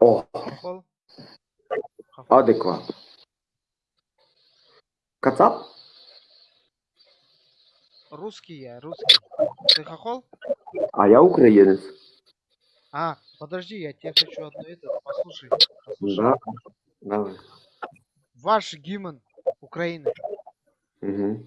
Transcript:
О. Адекват. Кацап? Русский я, русский. Ты хохол? А я украинец. А, подожди, я тебе хочу одно это. Послушай. послушай. Да, давай. Ваш гимн Украины. Угу.